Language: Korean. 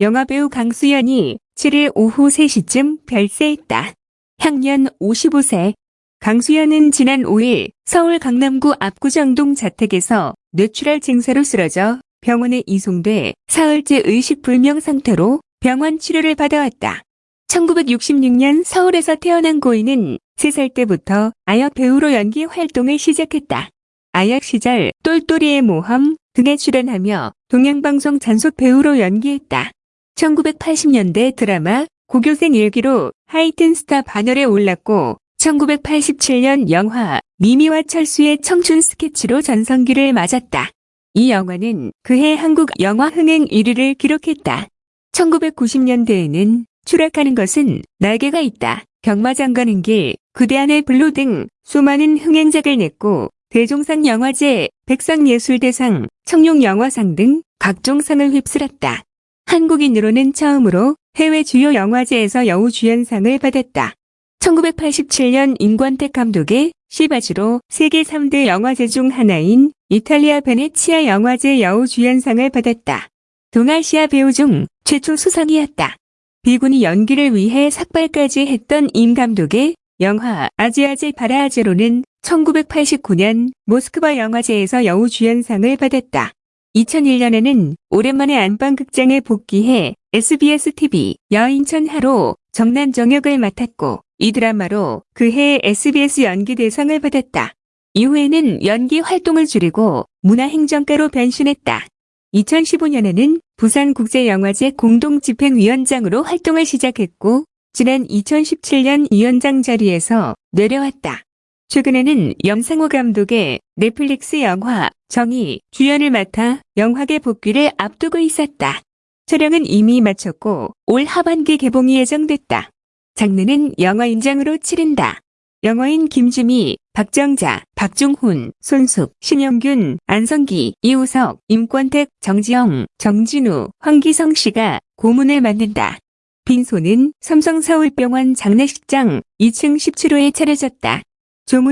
영화배우 강수연이 7일 오후 3시쯤 별세했다. 향년 55세. 강수연은 지난 5일 서울 강남구 압구정동 자택에서 뇌출혈 증세로 쓰러져 병원에 이송돼 사흘째 의식불명 상태로 병원 치료를 받아왔다. 1966년 서울에서 태어난 고인은 3살 때부터 아역 배우로 연기 활동을 시작했다. 아역 시절 똘똘이의 모험 등에 출연하며 동양방송 잔속 배우로 연기했다. 1980년대 드라마 고교생 일기로 하이틴 스타 반열에 올랐고 1987년 영화 미미와 철수의 청춘 스케치로 전성기를 맞았다. 이 영화는 그해 한국 영화 흥행 1위를 기록했다. 1990년대에는 추락하는 것은 날개가 있다. 경마장 가는 길, 그대 안의 블루 등 수많은 흥행작을 냈고 대종상 영화제, 백상예술대상, 청룡영화상 등 각종 상을 휩쓸었다. 한국인으로는 처음으로 해외 주요 영화제에서 여우주연상을 받았다. 1987년 임권택 감독의 시바주로 세계 3대 영화제 중 하나인 이탈리아 베네치아 영화제 여우주연상을 받았다. 동아시아 배우 중 최초 수상이었다. 비군이 연기를 위해 삭발까지 했던 임 감독의 영화 아지아제 바라아제로는 1989년 모스크바 영화제에서 여우주연상을 받았다. 2001년에는 오랜만에 안방극장에 복귀해 SBS TV 여인천 하로 정난 정역을 맡았고 이 드라마로 그해 SBS 연기 대상을 받았다. 이후에는 연기 활동을 줄이고 문화행정가로 변신했다. 2015년에는 부산국제영화제 공동집행위원장으로 활동을 시작했고 지난 2017년 위원장 자리에서 내려왔다. 최근에는 염상호 감독의 넷플릭스 영화 정의 주연을 맡아 영화계 복귀를 앞두고 있었다. 촬영은 이미 마쳤고 올 하반기 개봉이 예정됐다. 장르는 영화 인장으로 치른다. 영화인 김주미, 박정자, 박중훈, 손숙, 신영균, 안성기, 이우석, 임권택, 정지영, 정진우, 황기성 씨가 고문을 맡는다. 빈소는 삼성서울병원 장례식장 2층 17호에 차려졌다.